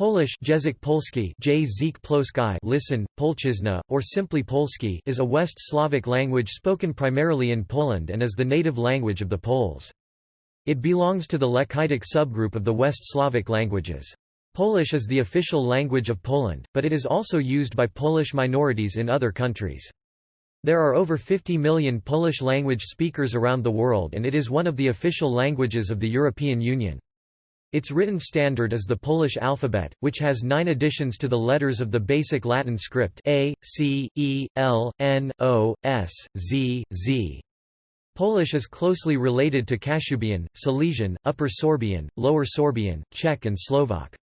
Polish Język Polski listen, Polszczyzna, or simply Polski is a West Slavic language spoken primarily in Poland and is the native language of the Poles. It belongs to the Lechitic subgroup of the West Slavic languages. Polish is the official language of Poland, but it is also used by Polish minorities in other countries. There are over 50 million Polish-language speakers around the world and it is one of the official languages of the European Union. Its written standard is the Polish alphabet, which has nine additions to the letters of the basic Latin script A, C, E, L, N, O, S, Z, Z. Polish is closely related to Kashubian, Silesian, Upper Sorbian, Lower Sorbian, Czech and Slovak.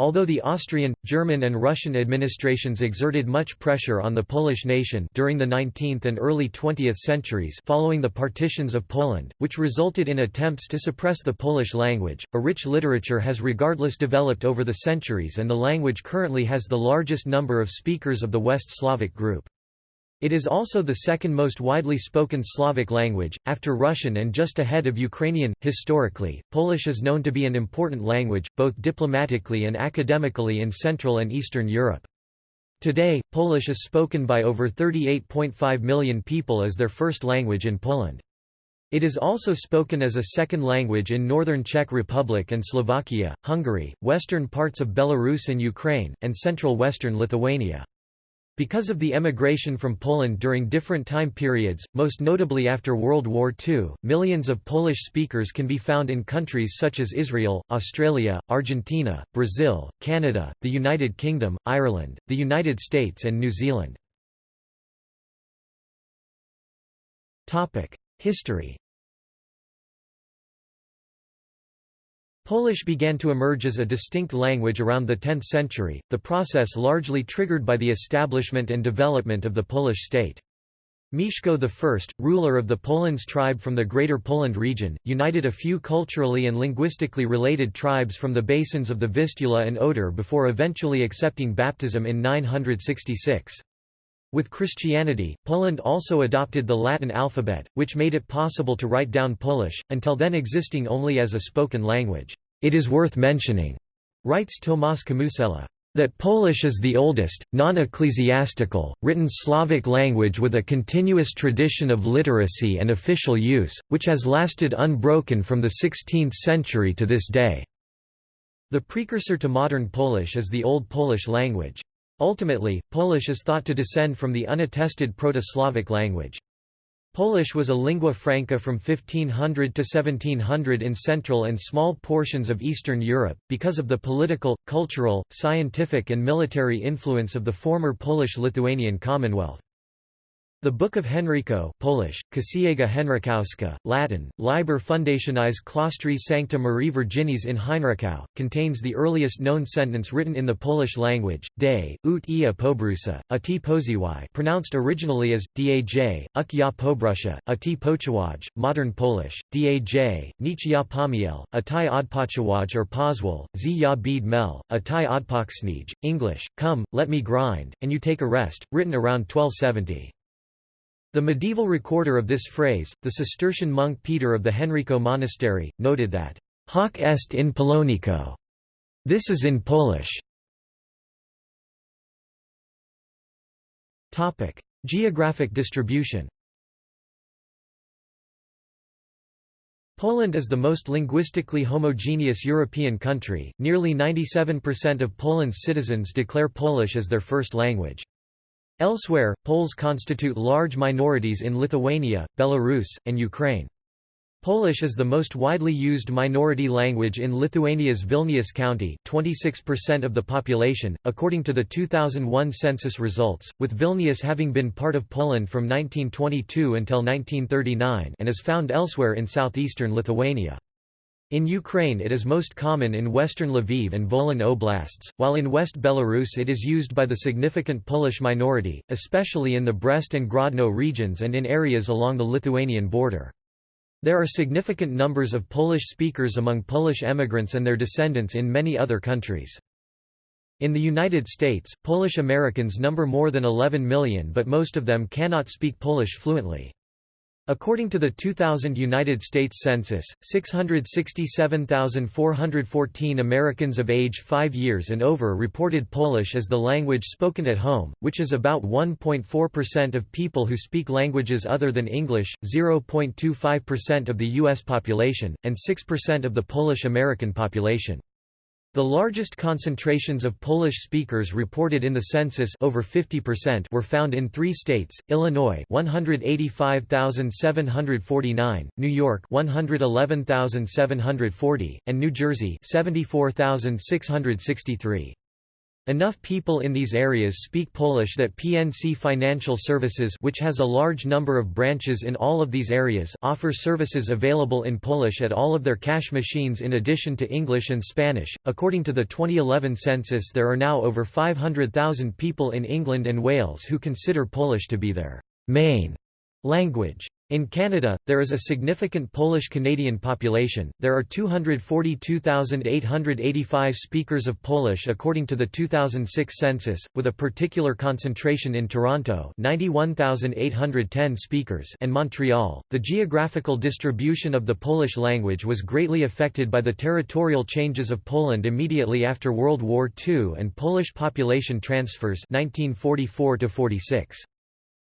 Although the Austrian, German and Russian administrations exerted much pressure on the Polish nation during the 19th and early 20th centuries following the partitions of Poland, which resulted in attempts to suppress the Polish language, a rich literature has regardless developed over the centuries and the language currently has the largest number of speakers of the West Slavic group. It is also the second most widely spoken Slavic language, after Russian and just ahead of Ukrainian. Historically, Polish is known to be an important language, both diplomatically and academically in Central and Eastern Europe. Today, Polish is spoken by over 38.5 million people as their first language in Poland. It is also spoken as a second language in northern Czech Republic and Slovakia, Hungary, western parts of Belarus and Ukraine, and central western Lithuania. Because of the emigration from Poland during different time periods, most notably after World War II, millions of Polish speakers can be found in countries such as Israel, Australia, Argentina, Brazil, Canada, the United Kingdom, Ireland, the United States and New Zealand. History Polish began to emerge as a distinct language around the 10th century, the process largely triggered by the establishment and development of the Polish state. Mieszko I, ruler of the Polans tribe from the Greater Poland region, united a few culturally and linguistically related tribes from the basins of the Vistula and Oder before eventually accepting baptism in 966. With Christianity, Poland also adopted the Latin alphabet, which made it possible to write down Polish, until then existing only as a spoken language. It is worth mentioning, writes Tomasz Kamusella, that Polish is the oldest, non-ecclesiastical, written Slavic language with a continuous tradition of literacy and official use, which has lasted unbroken from the 16th century to this day. The precursor to modern Polish is the Old Polish language. Ultimately, Polish is thought to descend from the unattested Proto-Slavic language. Polish was a lingua franca from 1500 to 1700 in Central and small portions of Eastern Europe, because of the political, cultural, scientific and military influence of the former Polish-Lithuanian Commonwealth. The Book of Henryko Polish, Księga Henrykowska, Latin, Liber Fundationis Claustri Sancta Marie Virginis in Henrykow, contains the earliest known sentence written in the Polish language, De, ut ia pobrusa, a t poziwai pronounced originally as, daj, uk ja pobrusia, a t pochawaj, modern Polish, daj, nich ja pomiel, a ti odpachawaj or pozwol, z ja bid mel, a ti odpaksnij, English, come, let me grind, and you take a rest, written around 1270. The medieval recorder of this phrase, the Cistercian monk Peter of the Henryko Monastery, noted that, Hoc est in Polonico. This is in Polish. Topic: Geographic distribution. Poland is the most linguistically homogeneous European country. Nearly 97% of Poland's citizens declare Polish as their first language. Elsewhere, Poles constitute large minorities in Lithuania, Belarus, and Ukraine. Polish is the most widely used minority language in Lithuania's Vilnius county 26% of the population, according to the 2001 census results, with Vilnius having been part of Poland from 1922 until 1939 and is found elsewhere in southeastern Lithuania. In Ukraine it is most common in western Lviv and Volyn oblasts, while in West Belarus it is used by the significant Polish minority, especially in the Brest and Grodno regions and in areas along the Lithuanian border. There are significant numbers of Polish speakers among Polish emigrants and their descendants in many other countries. In the United States, Polish Americans number more than 11 million but most of them cannot speak Polish fluently. According to the 2000 United States Census, 667,414 Americans of age 5 years and over reported Polish as the language spoken at home, which is about 1.4% of people who speak languages other than English, 0.25% of the U.S. population, and 6% of the Polish-American population. The largest concentrations of Polish speakers reported in the census over 50% were found in three states, Illinois 185,749, New York 111,740, and New Jersey 74,663. Enough people in these areas speak Polish that PNC Financial Services which has a large number of branches in all of these areas offer services available in Polish at all of their cash machines in addition to English and Spanish. According to the 2011 census there are now over 500,000 people in England and Wales who consider Polish to be their main language. In Canada, there is a significant Polish-Canadian population. There are 242,885 speakers of Polish according to the 2006 census, with a particular concentration in Toronto, 91,810 speakers, and Montreal. The geographical distribution of the Polish language was greatly affected by the territorial changes of Poland immediately after World War II and Polish population transfers 1944 46.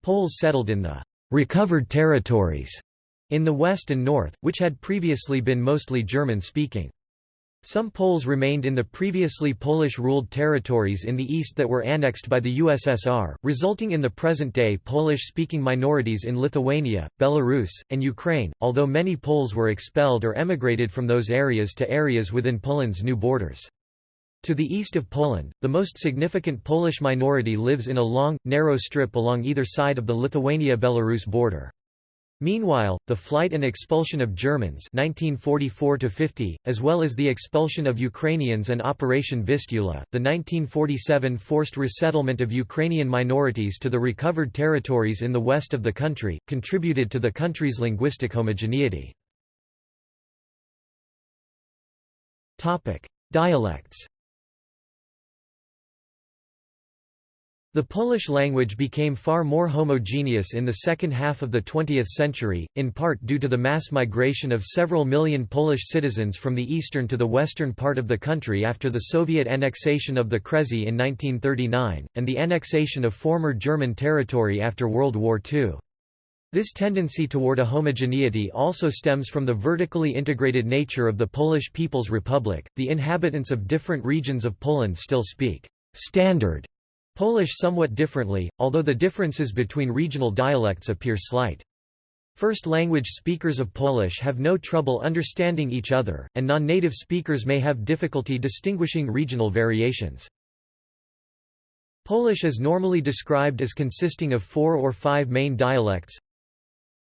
Poles settled in the recovered territories in the west and north, which had previously been mostly German-speaking. Some Poles remained in the previously Polish-ruled territories in the east that were annexed by the USSR, resulting in the present-day Polish-speaking minorities in Lithuania, Belarus, and Ukraine, although many Poles were expelled or emigrated from those areas to areas within Poland's new borders. To the east of Poland, the most significant Polish minority lives in a long, narrow strip along either side of the Lithuania-Belarus border. Meanwhile, the flight and expulsion of Germans 1944 as well as the expulsion of Ukrainians and Operation Vistula, the 1947 forced resettlement of Ukrainian minorities to the recovered territories in the west of the country, contributed to the country's linguistic homogeneity. Dialects The Polish language became far more homogeneous in the second half of the 20th century, in part due to the mass migration of several million Polish citizens from the eastern to the western part of the country after the Soviet annexation of the Kresy in 1939, and the annexation of former German territory after World War II. This tendency toward a homogeneity also stems from the vertically integrated nature of the Polish People's Republic. The inhabitants of different regions of Poland still speak standard Polish somewhat differently, although the differences between regional dialects appear slight. First language speakers of Polish have no trouble understanding each other, and non-native speakers may have difficulty distinguishing regional variations. Polish is normally described as consisting of four or five main dialects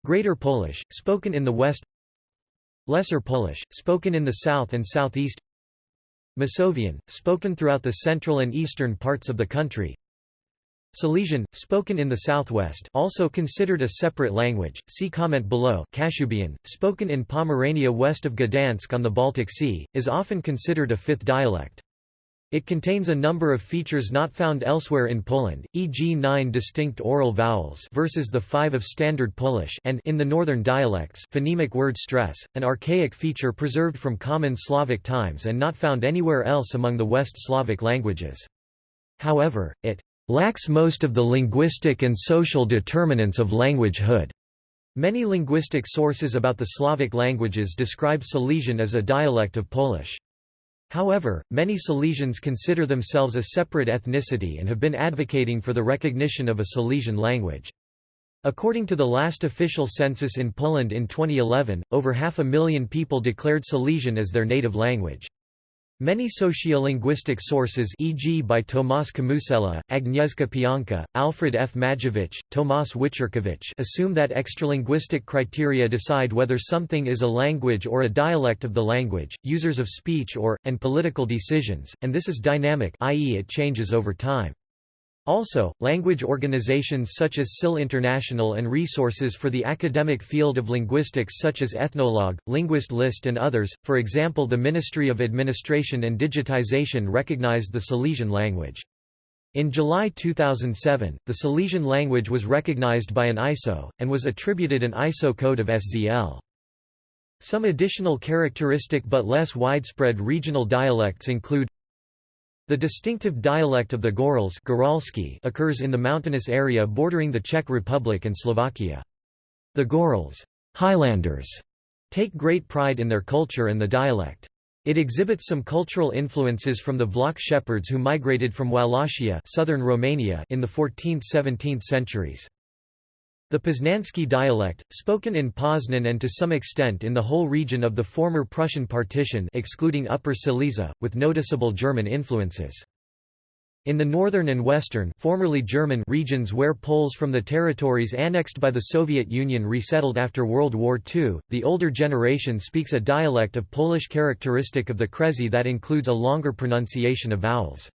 Greater Polish, spoken in the west Lesser Polish, spoken in the south and southeast Masovian, spoken throughout the central and eastern parts of the country. Silesian, spoken in the southwest also considered a separate language, see comment below Kashubian, spoken in Pomerania west of Gdansk on the Baltic Sea, is often considered a fifth dialect. It contains a number of features not found elsewhere in Poland, e.g. nine distinct oral vowels versus the five of Standard Polish and in the northern dialects phonemic word stress, an archaic feature preserved from common Slavic times and not found anywhere else among the West Slavic languages. However, it lacks most of the linguistic and social determinants of languagehood. Many linguistic sources about the Slavic languages describe Silesian as a dialect of Polish. However, many Silesians consider themselves a separate ethnicity and have been advocating for the recognition of a Silesian language. According to the last official census in Poland in 2011, over half a million people declared Silesian as their native language. Many sociolinguistic sources e.g. by Tomasz Kamusella, Agnieszka Pianka, Alfred F. Majewicz, Tomasz Wyczorkowicz assume that extralinguistic criteria decide whether something is a language or a dialect of the language, users of speech or, and political decisions, and this is dynamic i.e. it changes over time. Also, language organizations such as SIL International and resources for the academic field of linguistics such as Ethnologue, Linguist List and others, for example the Ministry of Administration and Digitization recognized the Silesian language. In July 2007, the Silesian language was recognized by an ISO, and was attributed an ISO code of SZL. Some additional characteristic but less widespread regional dialects include the distinctive dialect of the Gorals occurs in the mountainous area bordering the Czech Republic and Slovakia. The Gorals Highlanders take great pride in their culture and the dialect. It exhibits some cultural influences from the Vlach shepherds who migrated from Wallachia southern Romania in the 14th–17th centuries. The Poznański dialect, spoken in Poznan and to some extent in the whole region of the former Prussian partition excluding Upper Silesia, with noticeable German influences. In the northern and western formerly German regions where Poles from the territories annexed by the Soviet Union resettled after World War II, the older generation speaks a dialect of Polish characteristic of the Kresy that includes a longer pronunciation of vowels.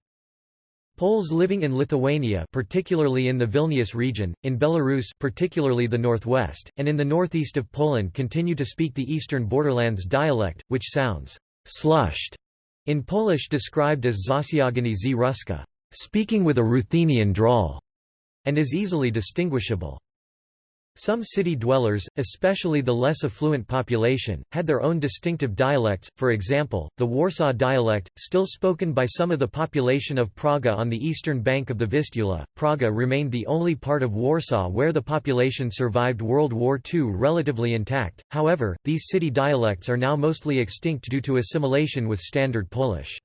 Poles living in Lithuania particularly in the Vilnius region, in Belarus particularly the northwest, and in the northeast of Poland continue to speak the eastern borderlands dialect, which sounds «slushed» in Polish described as Zasiagany z Ruska speaking with a Ruthenian drawl, and is easily distinguishable. Some city dwellers, especially the less affluent population, had their own distinctive dialects, for example, the Warsaw dialect, still spoken by some of the population of Praga on the eastern bank of the Vistula. Praga remained the only part of Warsaw where the population survived World War II relatively intact, however, these city dialects are now mostly extinct due to assimilation with Standard Polish.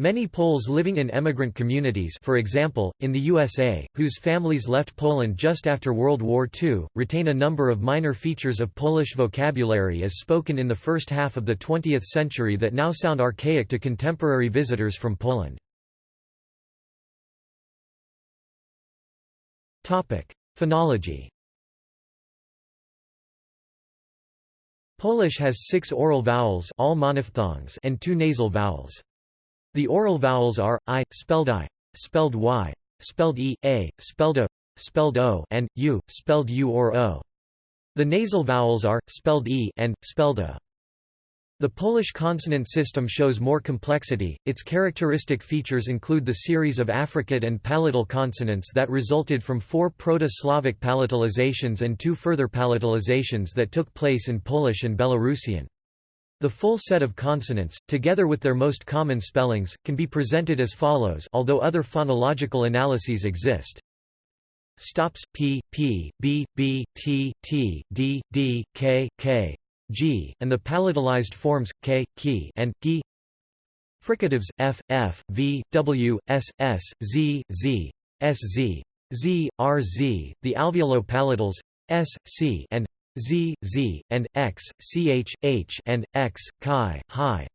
Many Poles living in emigrant communities for example, in the USA, whose families left Poland just after World War II, retain a number of minor features of Polish vocabulary as spoken in the first half of the 20th century that now sound archaic to contemporary visitors from Poland. Phonology Polish has six oral vowels all monophthongs and two nasal vowels. The oral vowels are i, spelled i, spelled y, spelled e, a, spelled o, spelled o, and u, spelled u or o. The nasal vowels are spelled e and spelled a. The Polish consonant system shows more complexity. Its characteristic features include the series of affricate and palatal consonants that resulted from four Proto-Slavic palatalizations and two further palatalizations that took place in Polish and Belarusian. The full set of consonants, together with their most common spellings, can be presented as follows although other phonological analyses exist. Stops p, p, b, b, t, t, d, d, k, k, g, and the palatalized forms k, ki, and gi. Fricatives f, f, v, w, s, s, z, z, s, z, z, r, z, the alveolo-palatals s, c, and z, z, and x, ch, h, and x, chi, hi.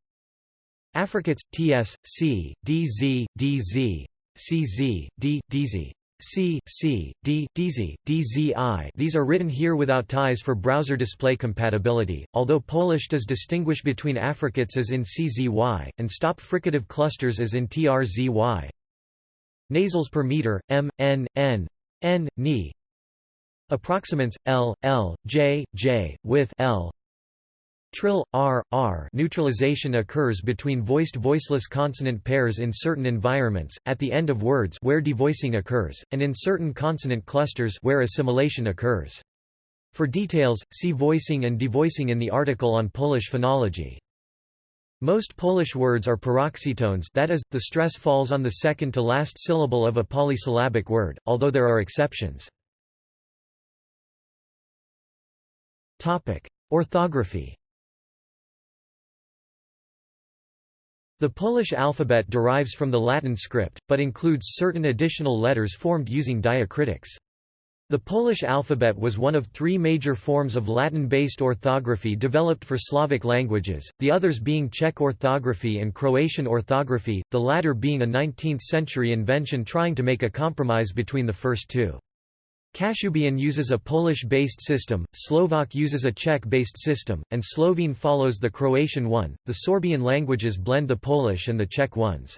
Affricates ts, c, dz, dz, cz, d, dz. C, C, D, DZ, DZI These are written here without ties for browser display compatibility, although Polish does distinguish between affricates as in CZY, and stop fricative clusters as in TRZY. Nasals per meter, m, n, n, n, ni, Approximants L, L, J, J, with L. Trill, R, R neutralization occurs between voiced-voiceless consonant pairs in certain environments, at the end of words where devoicing occurs, and in certain consonant clusters where assimilation occurs. For details, see voicing and devoicing in the article on Polish phonology. Most Polish words are paroxytones that is, the stress falls on the second to last syllable of a polysyllabic word, although there are exceptions. Orthography The Polish alphabet derives from the Latin script, but includes certain additional letters formed using diacritics. The Polish alphabet was one of three major forms of Latin-based orthography developed for Slavic languages, the others being Czech orthography and Croatian orthography, the latter being a 19th-century invention trying to make a compromise between the first two. Kashubian uses a Polish-based system, Slovak uses a Czech-based system, and Slovene follows the Croatian one. The Sorbian languages blend the Polish and the Czech ones.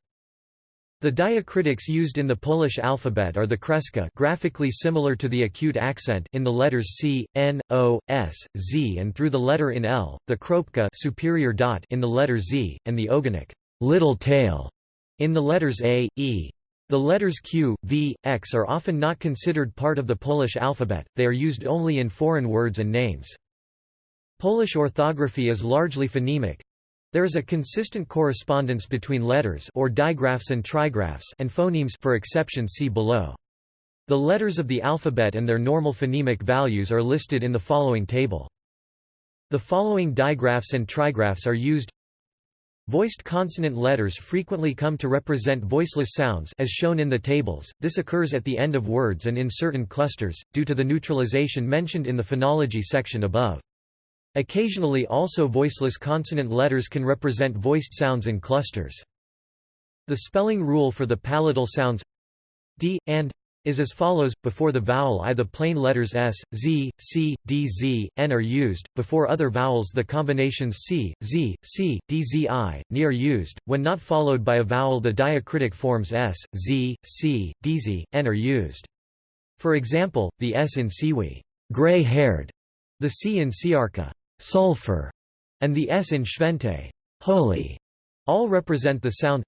The diacritics used in the Polish alphabet are the kreska graphically similar to the acute accent in the letters C, N, O, S, Z and through the letter in L, the kropka superior dot in the letter Z, and the ogonek little tail in the letters A, E. The letters Q, V, X are often not considered part of the Polish alphabet, they are used only in foreign words and names. Polish orthography is largely phonemic. There is a consistent correspondence between letters or digraphs and trigraphs and phonemes for exception see below. The letters of the alphabet and their normal phonemic values are listed in the following table. The following digraphs and trigraphs are used Voiced consonant letters frequently come to represent voiceless sounds as shown in the tables, this occurs at the end of words and in certain clusters, due to the neutralization mentioned in the phonology section above. Occasionally also voiceless consonant letters can represent voiced sounds in clusters. The spelling rule for the palatal sounds d, and is as follows, before the vowel i the plain letters s, z, c, d z, n are used, before other vowels the combinations c, z, c, d z i, ni are used, when not followed by a vowel the diacritic forms s, z, c, d z, n are used. For example, the s in siwi gray-haired", the c in siarka sulfur", and the s in święty holy", all represent the sound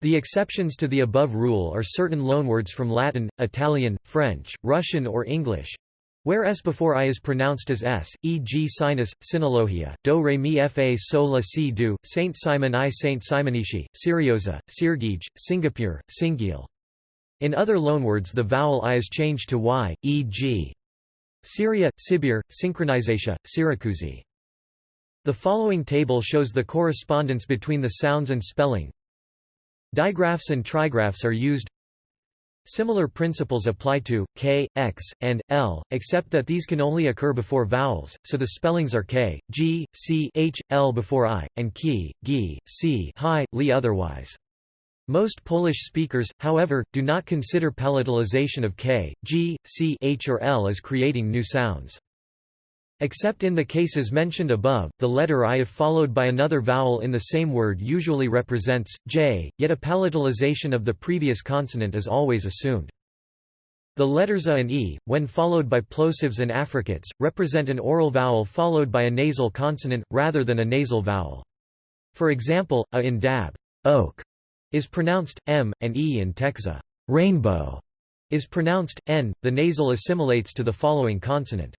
the exceptions to the above rule are certain loanwords from Latin, Italian, French, Russian or English, where s before i is pronounced as s, e.g. sinus, sinologia, do re mi fa sol la si do, Saint Simon i Saint Simonishi, Siriosa, Sirgij, Singapore, Singil. In other loanwords the vowel i is changed to y, e.g. Syria, Sibir, Synchronization, Syracusi. The following table shows the correspondence between the sounds and spelling, Digraphs and trigraphs are used Similar principles apply to k, x, and l, except that these can only occur before vowels, so the spellings are k, g, c, h, l before i, and ki, gi, c, hi, li otherwise. Most Polish speakers, however, do not consider palatalization of k, g, c, h or l as creating new sounds. Except in the cases mentioned above, the letter I if followed by another vowel in the same word usually represents, j, yet a palatalization of the previous consonant is always assumed. The letters a and e, when followed by plosives and affricates, represent an oral vowel followed by a nasal consonant, rather than a nasal vowel. For example, a in dab oak is pronounced m, and e in texa rainbow is pronounced n. The nasal assimilates to the following consonant.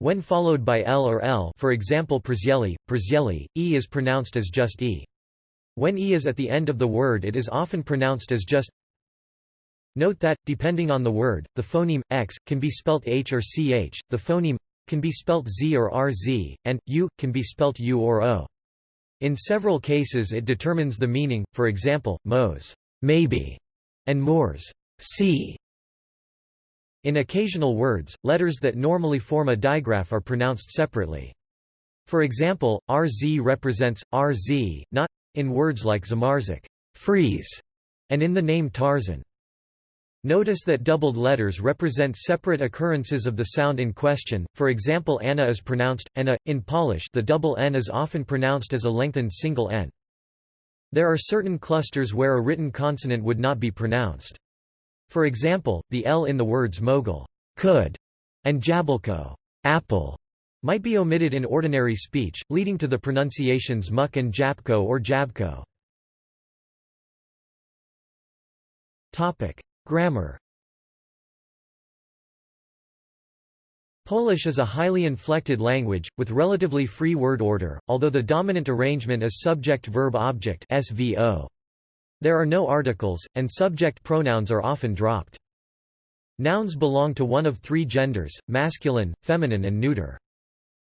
When followed by l or l for example Przeli, Przeli, e is pronounced as just e. When e is at the end of the word it is often pronounced as just Note that, depending on the word, the phoneme, x, can be spelt h or ch, the phoneme, can be spelt z or rz, and, u, can be spelt u or o. In several cases it determines the meaning, for example, mos maybe, and mors see. In occasional words, letters that normally form a digraph are pronounced separately. For example, RZ represents RZ, not in words like Zamarzik, freeze, and in the name Tarzan. Notice that doubled letters represent separate occurrences of the sound in question, for example Anna is pronounced, Anna. In Polish the double N is often pronounced as a lengthened single N. There are certain clusters where a written consonant would not be pronounced. For example, the L in the words mogul could, and jablko apple, might be omitted in ordinary speech, leading to the pronunciations muck and japko or jabko. Topic: Grammar Polish is a highly inflected language, with relatively free word order, although the dominant arrangement is subject-verb-object SVO. There are no articles, and subject pronouns are often dropped. Nouns belong to one of three genders, masculine, feminine and neuter.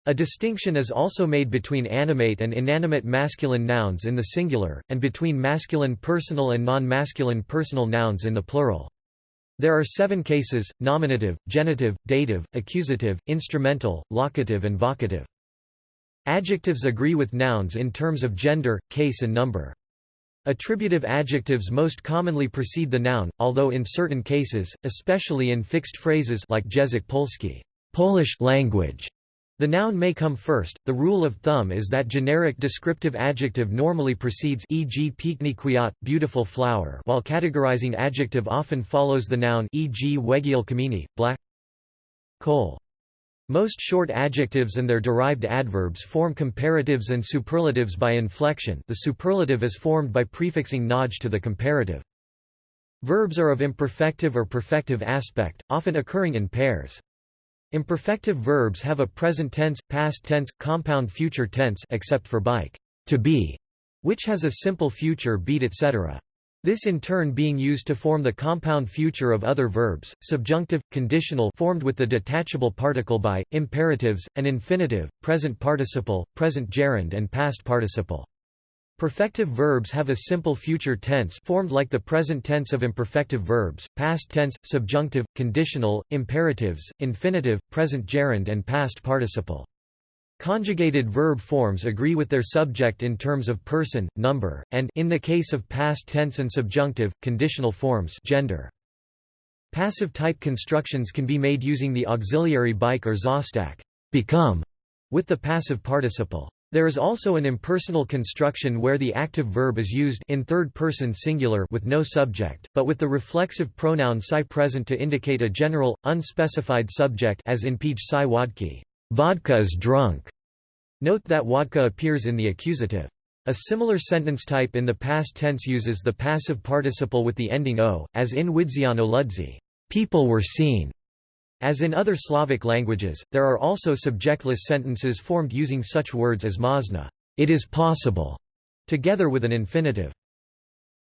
A distinction is also made between animate and inanimate masculine nouns in the singular, and between masculine personal and non-masculine personal nouns in the plural. There are seven cases, nominative, genitive, dative, accusative, instrumental, locative and vocative. Adjectives agree with nouns in terms of gender, case and number. Attributive adjectives most commonly precede the noun, although in certain cases, especially in fixed phrases like Język Polski Polish language, the noun may come first. The rule of thumb is that generic descriptive adjective normally precedes e.g. piękny kwiat, beautiful flower, while categorizing adjective often follows the noun e.g. wegiel kamieni, black coal. Most short adjectives and their derived adverbs form comparatives and superlatives by inflection the superlative is formed by prefixing naj to the comparative. Verbs are of imperfective or perfective aspect, often occurring in pairs. Imperfective verbs have a present tense, past tense, compound future tense except for bike, to be, which has a simple future beat etc. This in turn being used to form the compound future of other verbs, subjunctive, conditional formed with the detachable particle by, imperatives, an infinitive, present participle, present gerund and past participle. Perfective verbs have a simple future tense formed like the present tense of imperfective verbs, past tense, subjunctive, conditional, imperatives, infinitive, present gerund and past participle. Conjugated verb forms agree with their subject in terms of person, number, and in the case of past tense and subjunctive, conditional forms gender. Passive type constructions can be made using the auxiliary bike or zostak become, with the passive participle. There is also an impersonal construction where the active verb is used in third person singular with no subject, but with the reflexive pronoun psi present to indicate a general, unspecified subject as in Pij psi vodki, vodka is drunk. Note that vodka appears in the accusative. A similar sentence type in the past tense uses the passive participle with the ending o, as in Widziano ludzi, people were seen. As in other Slavic languages, there are also subjectless sentences formed using such words as mazna it is possible", together with an infinitive.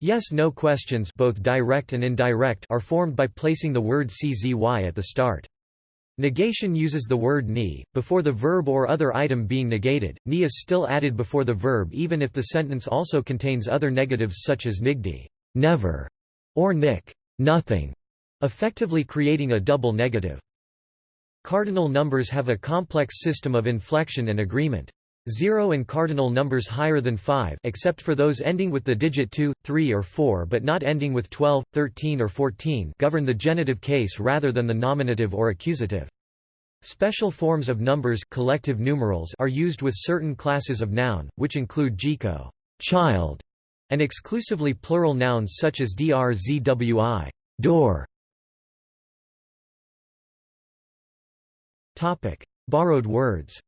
Yes-no questions both direct and indirect are formed by placing the word czy at the start. Negation uses the word ni, before the verb or other item being negated, ni is still added before the verb even if the sentence also contains other negatives such as nigdi never", or nik nothing", effectively creating a double negative. Cardinal numbers have a complex system of inflection and agreement. Zero and cardinal numbers higher than 5 except for those ending with the digit 2, 3 or 4 but not ending with 12, 13 or 14 govern the genitive case rather than the nominative or accusative. Special forms of numbers collective numerals are used with certain classes of noun, which include jiko child", and exclusively plural nouns such as drzwi door", Topic: Borrowed words.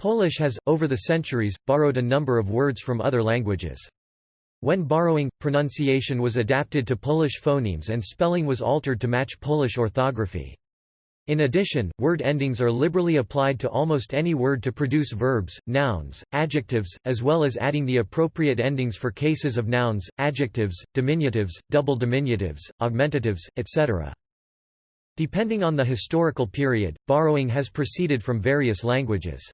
Polish has, over the centuries, borrowed a number of words from other languages. When borrowing, pronunciation was adapted to Polish phonemes and spelling was altered to match Polish orthography. In addition, word endings are liberally applied to almost any word to produce verbs, nouns, adjectives, as well as adding the appropriate endings for cases of nouns, adjectives, diminutives, double diminutives, augmentatives, etc. Depending on the historical period, borrowing has proceeded from various languages.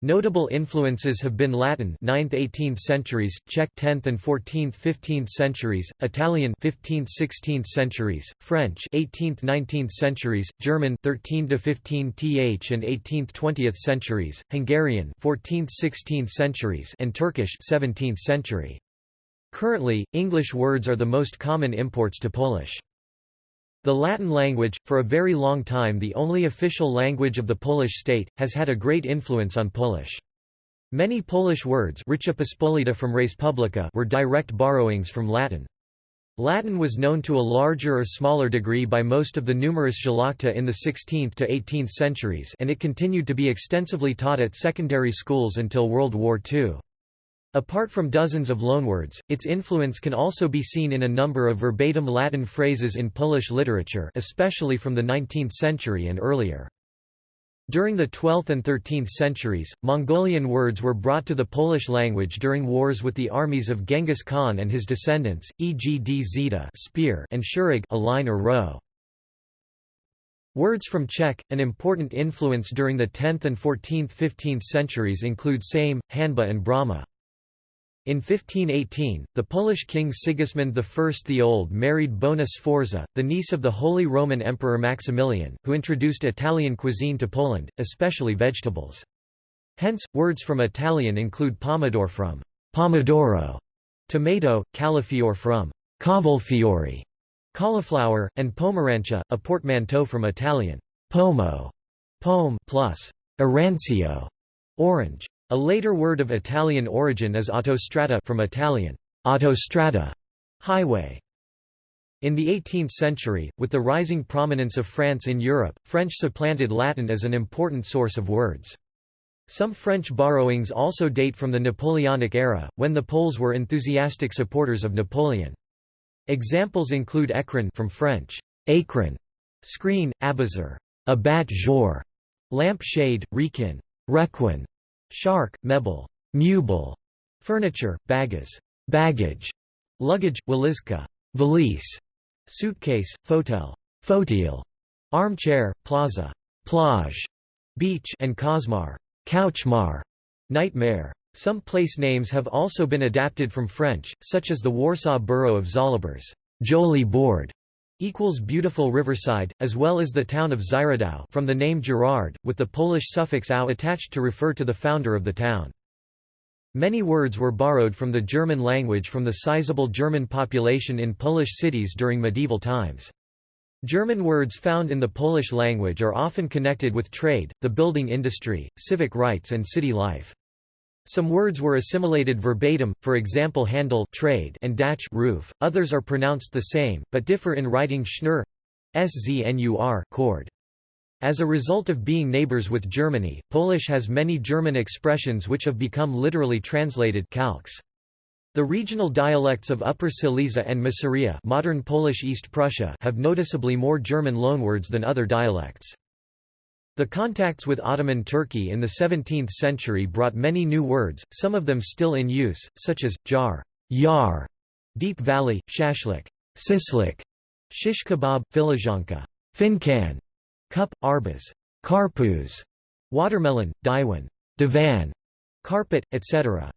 Notable influences have been Latin 9th–18th centuries, Czech 10th and 14th–15th centuries, Italian 15th–16th centuries, French 18th–19th centuries, German 13–15th and 18th–20th centuries, Hungarian 14th–16th centuries and Turkish 17th century. Currently, English words are the most common imports to Polish. The Latin language, for a very long time the only official language of the Polish state, has had a great influence on Polish. Many Polish words from Respublika were direct borrowings from Latin. Latin was known to a larger or smaller degree by most of the numerous szlachta in the 16th to 18th centuries and it continued to be extensively taught at secondary schools until World War II. Apart from dozens of loanwords, its influence can also be seen in a number of verbatim Latin phrases in Polish literature especially from the 19th century and earlier. During the 12th and 13th centuries, Mongolian words were brought to the Polish language during wars with the armies of Genghis Khan and his descendants, e.g. dzida spear and shurig a line or row. Words from Czech, an important influence during the 10th and 14th–15th centuries include same, hanba and brahma. In 1518, the Polish king Sigismund I the Old married Bona Sforza, the niece of the Holy Roman Emperor Maximilian, who introduced Italian cuisine to Poland, especially vegetables. Hence, words from Italian include pomodoro from pomodoro, tomato, cauliflower from cavolfiore, cauliflower, and pomerancha, a portmanteau from Italian pomo, pome plus arancio, orange. A later word of Italian origin is autostrada from Italian autostrada, highway. In the 18th century, with the rising prominence of France in Europe, French supplanted Latin as an important source of words. Some French borrowings also date from the Napoleonic era, when the Poles were enthusiastic supporters of Napoleon. Examples include écrin from French, écrin, screen, abazour, abat jour, lamp shade, requin, requin, shark, mebel, mubel, furniture, bagas, baggage, luggage, walizka, valise, suitcase, fotel, fauteuil, armchair, plaza, plage, beach and cosmar, couchmar, nightmare. Some place names have also been adapted from French, such as the Warsaw borough of Żoliborz, Jolie Board, equals beautiful riverside, as well as the town of Zyradał from the name Gerard, with the Polish suffix ał attached to refer to the founder of the town. Many words were borrowed from the German language from the sizable German population in Polish cities during medieval times. German words found in the Polish language are often connected with trade, the building industry, civic rights and city life. Some words were assimilated verbatim, for example handel trade and dach roof. Others are pronounced the same, but differ in writing schnur, sznur cord. As a result of being neighbors with Germany, Polish has many German expressions which have become literally translated calques. The regional dialects of Upper Silesia and Masuria modern Polish East Prussia have noticeably more German loanwords than other dialects. The contacts with Ottoman Turkey in the 17th century brought many new words, some of them still in use, such as, jar, yar, deep valley, shashlik, sislik, shish kebab, filizhanka, fincan, cup, arbaz, karpuz, watermelon, diwan, divan, carpet, etc.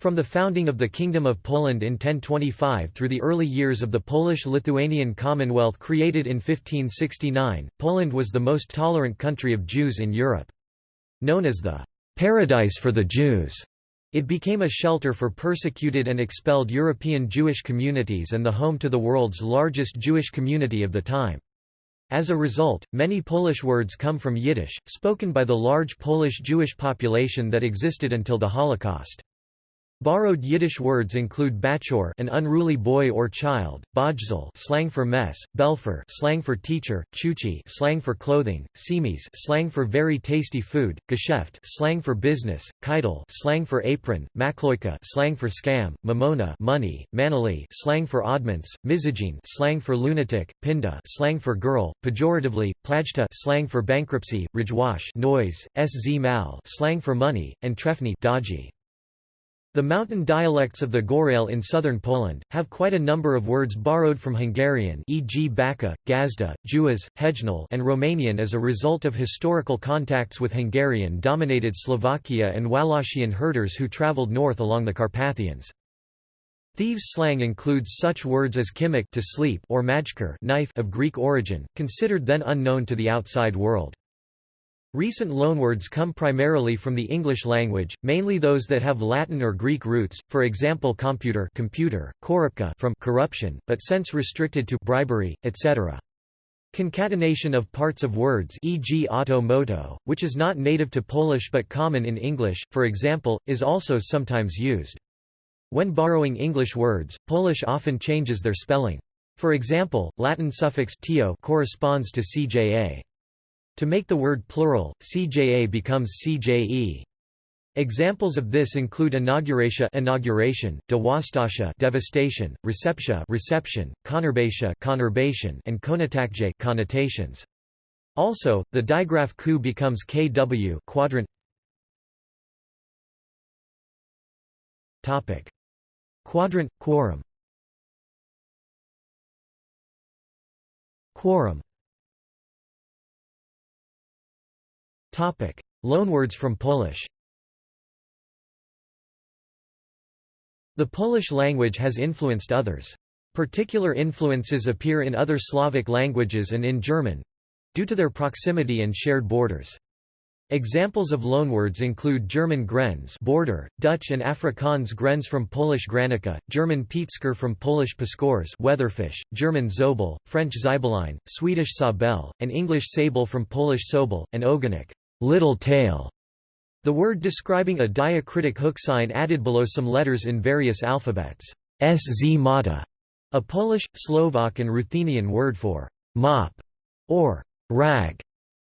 From the founding of the Kingdom of Poland in 1025 through the early years of the Polish-Lithuanian Commonwealth created in 1569, Poland was the most tolerant country of Jews in Europe. Known as the «paradise for the Jews», it became a shelter for persecuted and expelled European Jewish communities and the home to the world's largest Jewish community of the time. As a result, many Polish words come from Yiddish, spoken by the large Polish Jewish population that existed until the Holocaust. Borrowed Yiddish words include bachor an unruly boy or child, bajzel slang for mess, belfer slang for teacher, chuchi slang for clothing, simis slang for very tasty food, geschäft slang for business, keitel slang for apron, makloika slang for scam, mamona money, manali slang for oddments, mizagin slang for lunatic, pinda slang for girl, pejoratively, plajta slang for bankruptcy, rajwash noise, sz mal slang for money, and trefny dodgy. The mountain dialects of the Gorail in southern Poland, have quite a number of words borrowed from Hungarian e.g. Baka, Gazda, Juaz, Hejnal and Romanian as a result of historical contacts with Hungarian-dominated Slovakia and Wallachian herders who travelled north along the Carpathians. Thieves' slang includes such words as kimik to sleep or majker knife of Greek origin, considered then unknown to the outside world. Recent loanwords come primarily from the English language, mainly those that have Latin or Greek roots, for example computer, computer korupka from corruption, but sense restricted to bribery, etc. Concatenation of parts of words e.g. auto moto, which is not native to Polish but common in English, for example, is also sometimes used. When borrowing English words, Polish often changes their spelling. For example, Latin suffix tio corresponds to cja. To make the word plural, CJA becomes CJE. Examples of this include inauguratia inauguration, dewastatia devastation, receptia reception, conurbatia conurbation and konotakje connotations. Also, the digraph ku becomes kw quadrant. Topic: Quadrant quorum. Quorum Loanwords from Polish The Polish language has influenced others. Particular influences appear in other Slavic languages and in German—due to their proximity and shared borders. Examples of loanwords include German grenz border, Dutch and Afrikaans grenz from Polish granica, German pietsker from Polish paskors weatherfish, German zobel, French Zaibeline, Swedish sabel, and English sable from Polish sobel, and ogonek little tail. The word describing a diacritic hook sign added below some letters in various alphabets. Sz mata, a Polish, Slovak and Ruthenian word for mop or rag,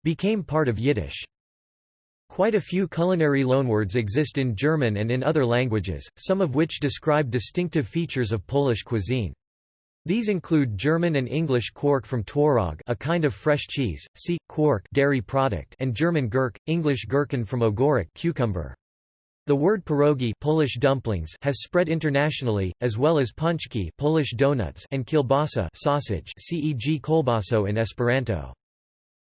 became part of Yiddish. Quite a few culinary loanwords exist in German and in other languages, some of which describe distinctive features of Polish cuisine. These include German and English quark from Tworog a kind of fresh cheese, see, quark dairy product and German gurk, English gherkin from ogórek cucumber. The word pierogi Polish dumplings has spread internationally, as well as pączki Polish donuts and kielbasa sausage ceg kolbaso in Esperanto.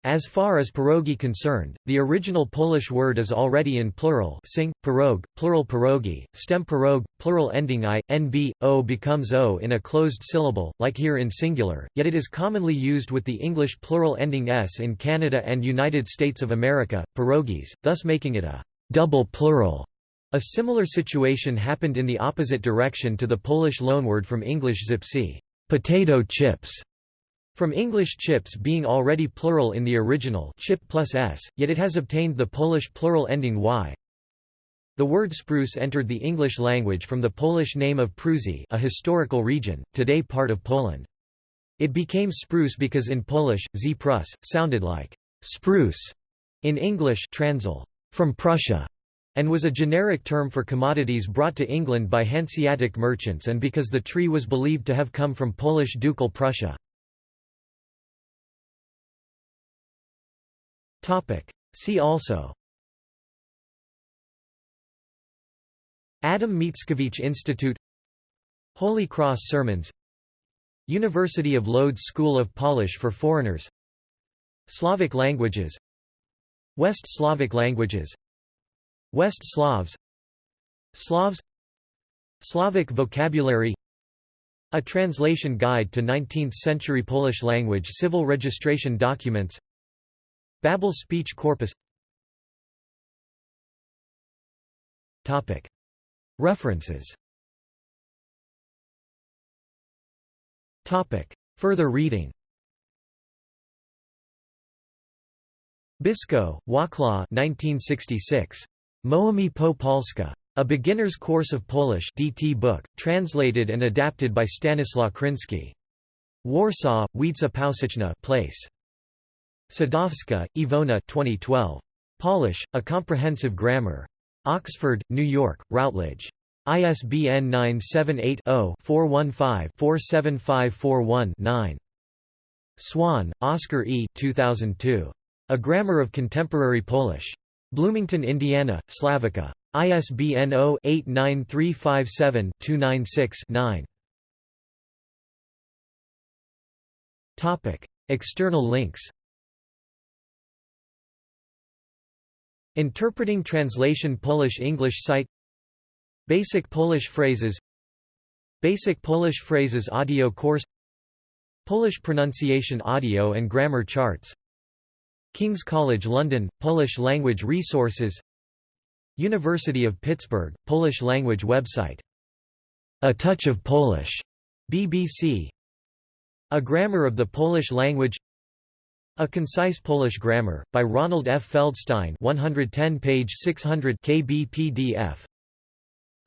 As far as pierogi concerned, the original Polish word is already in plural sing, pieróg, plural pierogi, stem pirog, plural ending i, nb, o becomes o in a closed syllable, like here in singular, yet it is commonly used with the English plural ending s in Canada and United States of America, pierogis, thus making it a double plural. A similar situation happened in the opposite direction to the Polish loanword from English czipsy, potato chips, from English chips being already plural in the original chip plus s, yet it has obtained the Polish plural ending y. The word spruce entered the English language from the Polish name of Prusy a historical region, today part of Poland. It became spruce because in Polish, z prus, sounded like spruce in English Transl, from Prussia, and was a generic term for commodities brought to England by Hanseatic merchants and because the tree was believed to have come from Polish ducal Prussia. See also. Adam Mickiewicz Institute. Holy Cross Sermons. University of Lodz School of Polish for Foreigners. Slavic languages. West Slavic languages. West Slavs. Slavs. Slavic vocabulary. A translation guide to 19th-century Polish language civil registration documents Babel speech corpus References Further reading Bisko, Wacław 1966. Mówimy po polsku. A Beginner's Course of Polish DT book, translated and adapted by Stanislaw Kryński. Warsaw, Wiedza Powszechna place. Sadowska, Iwona 2012. Polish, A Comprehensive Grammar. Oxford, New York, Routledge. ISBN 978-0-415-47541-9. Swan, Oscar E. 2002. A Grammar of Contemporary Polish. Bloomington, Indiana, Slavica. ISBN 0-89357-296-9. External links Interpreting Translation Polish-English site Basic Polish phrases Basic Polish phrases audio course Polish pronunciation audio and grammar charts King's College London, Polish language resources University of Pittsburgh, Polish language website A Touch of Polish, BBC A Grammar of the Polish Language a Concise Polish Grammar, by Ronald F. Feldstein 110 page 600 KB PDF.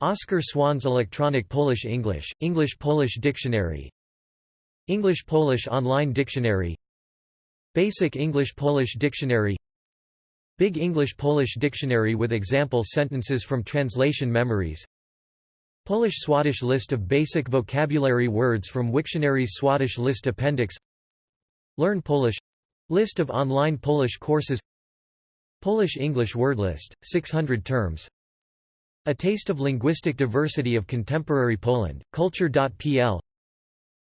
Oscar Swan's Electronic Polish-English, English-Polish Dictionary. English-Polish Online Dictionary. Basic English-Polish Dictionary. Big English-Polish Dictionary with example sentences from translation memories. Polish-Swadesh list of basic vocabulary words from Wiktionary's Swadesh list appendix. Learn Polish List of online Polish courses Polish-English word list, 600 terms. A Taste of Linguistic Diversity of Contemporary Poland, Culture.pl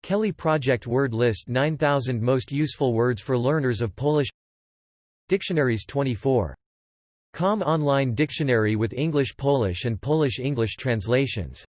Kelly Project Word List 9000 Most Useful Words for Learners of Polish. Dictionaries 24. Com Online Dictionary with English-Polish and Polish-English translations